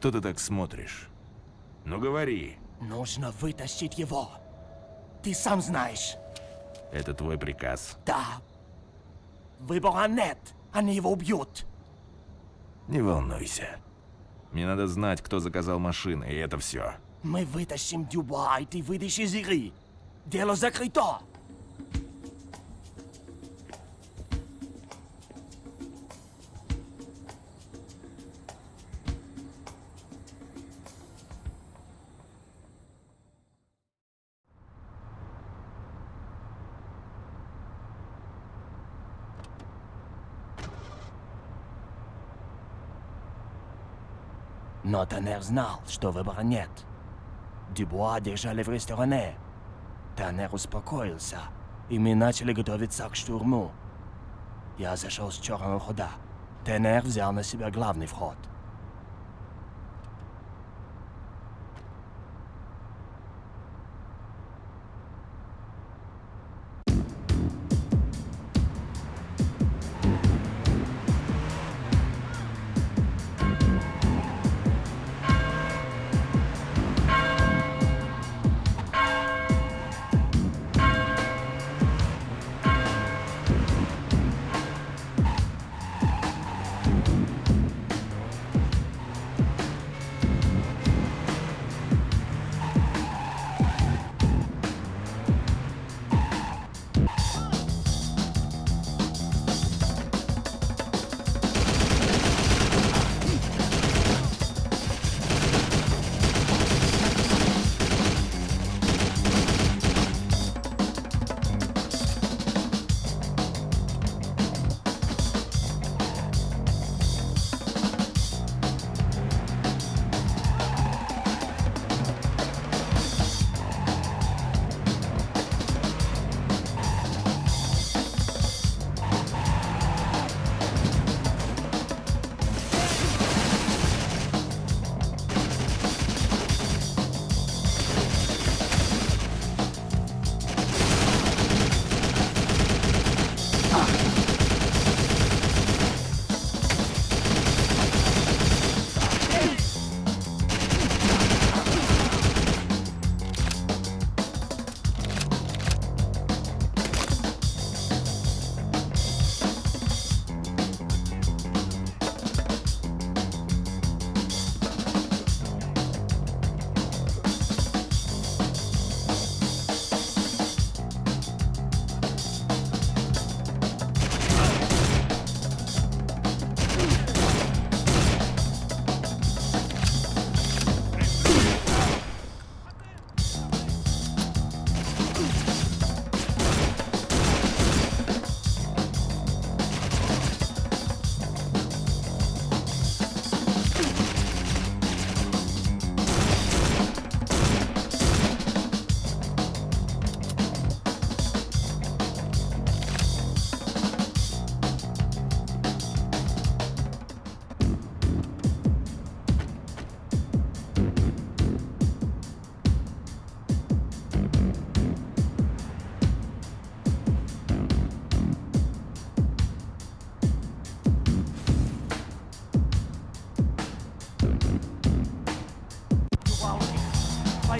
Что ты так смотришь? Ну говори, Нужно вытащить его. Ты сам знаешь. это твой приказ. Да. Выбора нет. Они его убьют. Не волнуйся. Мне надо знать, кто заказал машины, и это все. Мы вытащим Дюбуа, и ты выйдешь из игры. Дело закрыто. Но Танер знал, что выбора нет. Дюбуа держали в ресторане. Танер успокоился, и мы начали готовиться к штурму. Я зашел с черного хода. Танер взял на себя главный вход.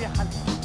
يا حلو